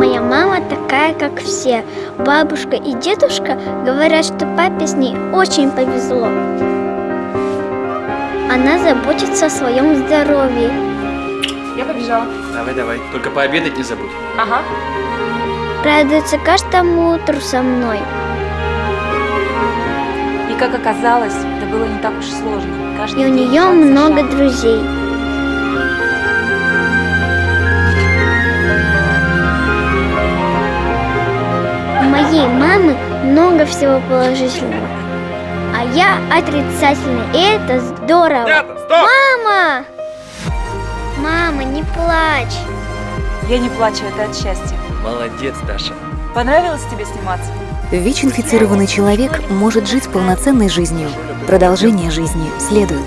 Моя мама такая, как все. Бабушка и дедушка говорят, что папе с ней очень повезло. Она заботится о своем здоровье. Я побежала. Давай, давай. Только пообедать не забудь. Ага. Радуется каждому утру со мной. И как оказалось, это было не так уж сложно. Каждый И у нее много друзей. Моей мамы много всего положительного. А я отрицательный. И это здорово. Мама! Мама, не плачь. Я не плачу, это от счастья. Молодец, Даша. Понравилось тебе сниматься? ВИЧ-инфицированный человек может жить полноценной жизнью. Продолжение жизни следует.